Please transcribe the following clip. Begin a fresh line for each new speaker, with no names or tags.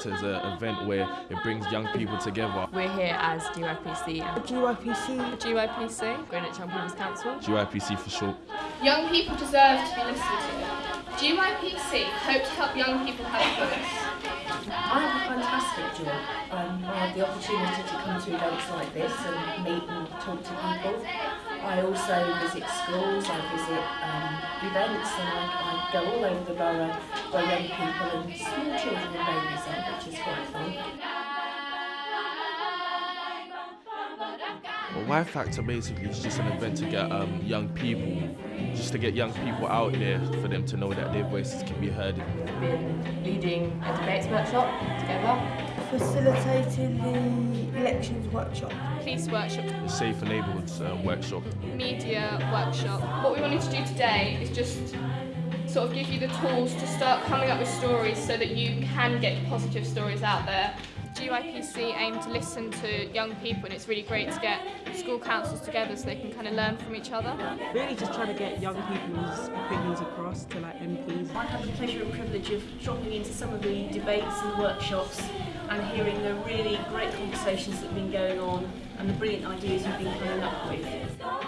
act as an event where it brings young people together.
We're here as GYPC.
GYPC.
GYPC, Greenwich Young People's Council.
GYPC for short.
Young people deserve to be listened to. GYPC hope to help young people have a voice.
I have a fantastic job. Um, I have the opportunity to come to events like this and meet and talk to people. I also visit schools, I visit um, events and I, I go all over the borough where young people and small children and babies are, which is quite fun.
Well, Y Factor basically is just an event to get um, young people, just to get young people out there for them to know that their voices can be heard.
We've been leading a debates workshop together.
Facilitating the elections workshop.
Police workshop,
The Safer Neighbourhoods uh, workshop.
media workshop. What we wanted to do today is just sort of give you the tools to start coming up with stories so that you can get positive stories out there. GYPC aim to listen to young people and it's really great to get school councils together so they can kind of learn from each other.
really just trying to get young people's opinions across to like MPs.
I have the pleasure and privilege of dropping into some of the debates and workshops and hearing the really great conversations that have been going on and the brilliant ideas you've been coming up with.